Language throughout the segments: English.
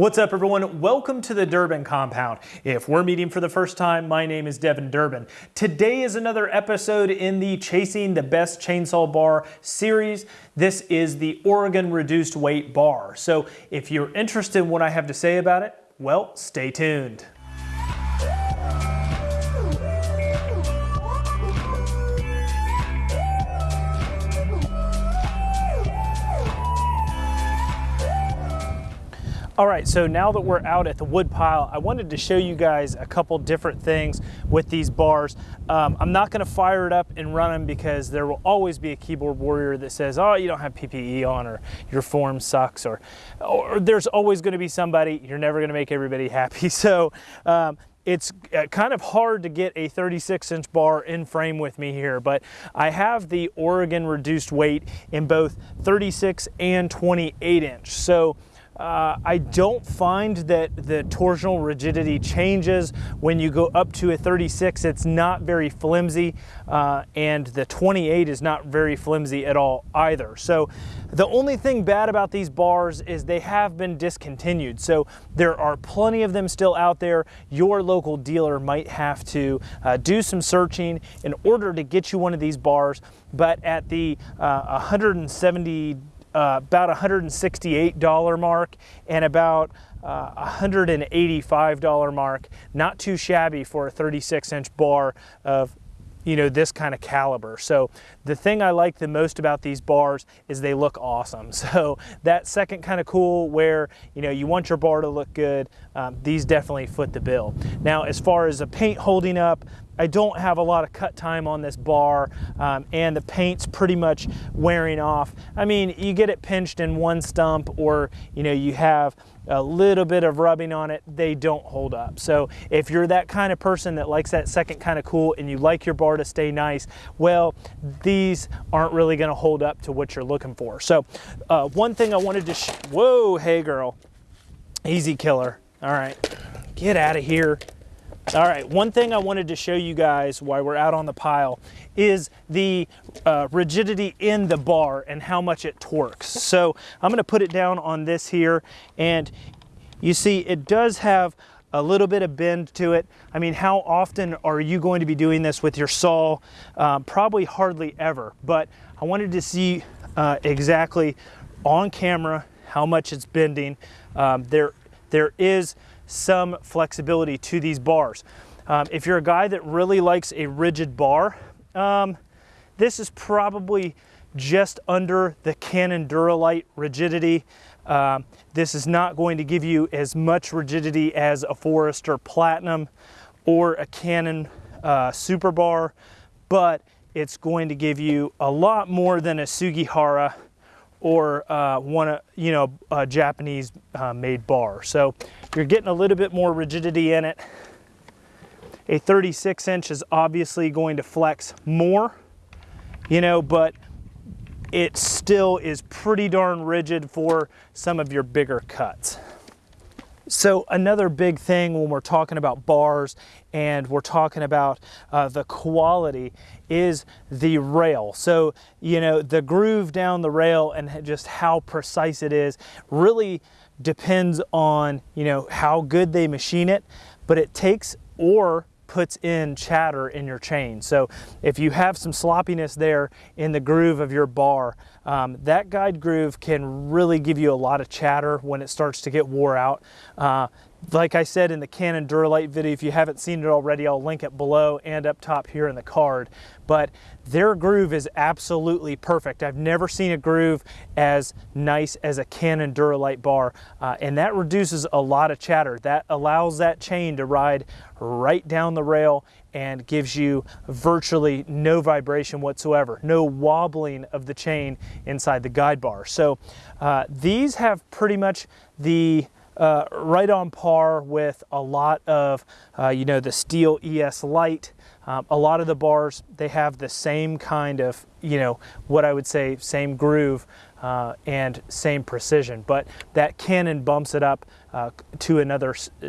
What's up, everyone? Welcome to the Durbin Compound. If we're meeting for the first time, my name is Devin Durbin. Today is another episode in the Chasing the Best Chainsaw Bar series. This is the Oregon Reduced Weight Bar. So if you're interested in what I have to say about it, well, stay tuned. All right, so now that we're out at the wood pile, I wanted to show you guys a couple different things with these bars. Um, I'm not gonna fire it up and run them because there will always be a keyboard warrior that says, oh, you don't have PPE on or your form sucks or, or there's always gonna be somebody, you're never gonna make everybody happy. So um, it's uh, kind of hard to get a 36 inch bar in frame with me here, but I have the Oregon reduced weight in both 36 and 28 inch. So uh, I don't find that the torsional rigidity changes when you go up to a 36. It's not very flimsy, uh, and the 28 is not very flimsy at all either. So the only thing bad about these bars is they have been discontinued. So there are plenty of them still out there. Your local dealer might have to uh, do some searching in order to get you one of these bars, but at the uh, 170 uh, about $168 mark and about uh, $185 mark. Not too shabby for a 36 inch bar of you know this kind of caliber. So the thing I like the most about these bars is they look awesome. So that second kind of cool where you know you want your bar to look good um, these definitely foot the bill. Now as far as the paint holding up I don't have a lot of cut time on this bar um, and the paint's pretty much wearing off. I mean, you get it pinched in one stump or, you know, you have a little bit of rubbing on it, they don't hold up. So if you're that kind of person that likes that second kind of cool and you like your bar to stay nice, well, these aren't really gonna hold up to what you're looking for. So uh, one thing I wanted to, whoa, hey girl, easy killer. All right, get out of here. All right, one thing I wanted to show you guys while we're out on the pile is the uh, rigidity in the bar and how much it torques. So I'm gonna put it down on this here and you see it does have a little bit of bend to it. I mean, how often are you going to be doing this with your saw? Um, probably hardly ever, but I wanted to see uh, exactly on camera how much it's bending. Um, there, there is some flexibility to these bars. Um, if you're a guy that really likes a rigid bar, um, this is probably just under the Cannon Duralite rigidity. Um, this is not going to give you as much rigidity as a Forester Platinum or a Cannon uh, Super Bar, but it's going to give you a lot more than a Sugihara or uh, one, of you know, a Japanese uh, made bar. So you're getting a little bit more rigidity in it. A 36 inch is obviously going to flex more, you know, but it still is pretty darn rigid for some of your bigger cuts. So another big thing when we're talking about bars and we're talking about uh, the quality is the rail. So, you know, the groove down the rail and just how precise it is really depends on, you know, how good they machine it, but it takes or puts in chatter in your chain. So if you have some sloppiness there in the groove of your bar, um, that guide groove can really give you a lot of chatter when it starts to get wore out. Uh, like I said in the Cannon Duralite video, if you haven't seen it already, I'll link it below and up top here in the card. But their groove is absolutely perfect. I've never seen a groove as nice as a Cannon Duralite bar, uh, and that reduces a lot of chatter. That allows that chain to ride right down the rail and gives you virtually no vibration whatsoever, no wobbling of the chain inside the guide bar. So uh, these have pretty much the uh, right on par with a lot of, uh, you know, the Stihl ES Light. Um, a lot of the bars, they have the same kind of, you know, what I would say, same groove uh, and same precision. But that Cannon bumps it up uh, to another, uh,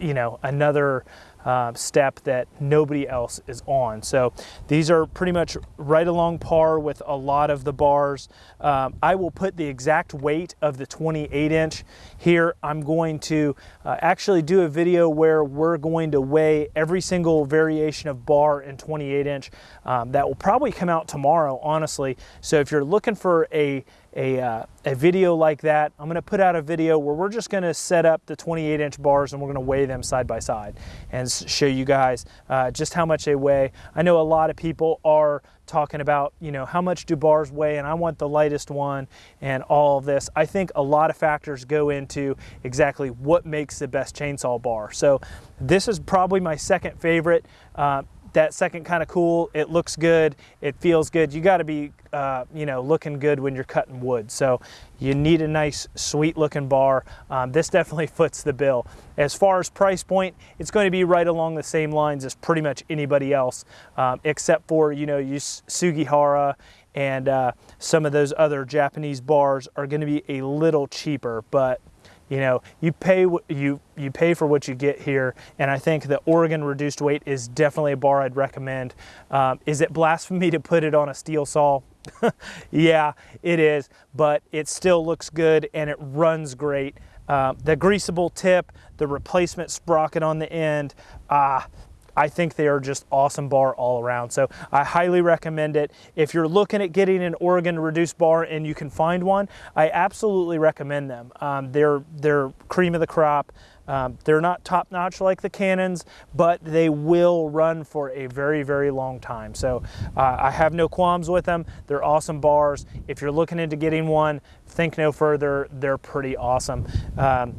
you know, another uh, step that nobody else is on. So these are pretty much right along par with a lot of the bars. Um, I will put the exact weight of the 28 inch here. I'm going to uh, actually do a video where we're going to weigh every single variation of bar in 28 inch. Um, that will probably come out tomorrow, honestly. So if you're looking for a a, uh, a video like that. I'm gonna put out a video where we're just gonna set up the 28 inch bars and we're gonna weigh them side by side and show you guys uh, just how much they weigh. I know a lot of people are talking about, you know, how much do bars weigh and I want the lightest one and all of this. I think a lot of factors go into exactly what makes the best chainsaw bar. So this is probably my second favorite. Uh, that second kind of cool. It looks good. It feels good. You got to be, uh, you know, looking good when you're cutting wood. So you need a nice, sweet looking bar. Um, this definitely foots the bill. As far as price point, it's going to be right along the same lines as pretty much anybody else, um, except for, you know, you Sugihara and uh, some of those other Japanese bars are going to be a little cheaper, but you know, you pay you you pay for what you get here, and I think the Oregon reduced weight is definitely a bar I'd recommend. Um, is it blasphemy to put it on a Stihl saw? yeah, it is, but it still looks good and it runs great. Uh, the greasable tip, the replacement sprocket on the end, ah, I think they are just awesome bar all around. So I highly recommend it. If you're looking at getting an Oregon reduced bar and you can find one, I absolutely recommend them. Um, they're, they're cream of the crop. Um, they're not top notch like the Cannons, but they will run for a very, very long time. So uh, I have no qualms with them. They're awesome bars. If you're looking into getting one, think no further. They're pretty awesome. Um,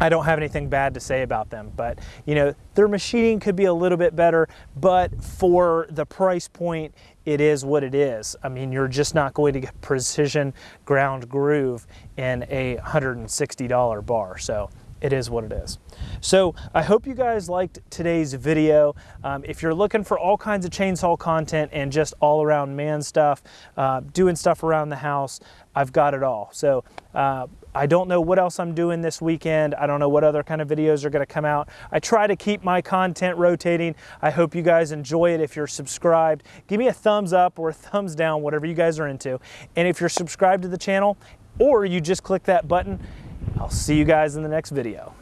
I don't have anything bad to say about them, but you know, their machining could be a little bit better, but for the price point, it is what it is. I mean, you're just not going to get precision ground groove in a $160 bar. So it is what it is. So I hope you guys liked today's video. Um, if you're looking for all kinds of chainsaw content and just all around man stuff, uh, doing stuff around the house, I've got it all. So uh, I don't know what else I'm doing this weekend. I don't know what other kind of videos are gonna come out. I try to keep my content rotating. I hope you guys enjoy it. If you're subscribed, give me a thumbs up or a thumbs down, whatever you guys are into. And if you're subscribed to the channel or you just click that button, I'll see you guys in the next video.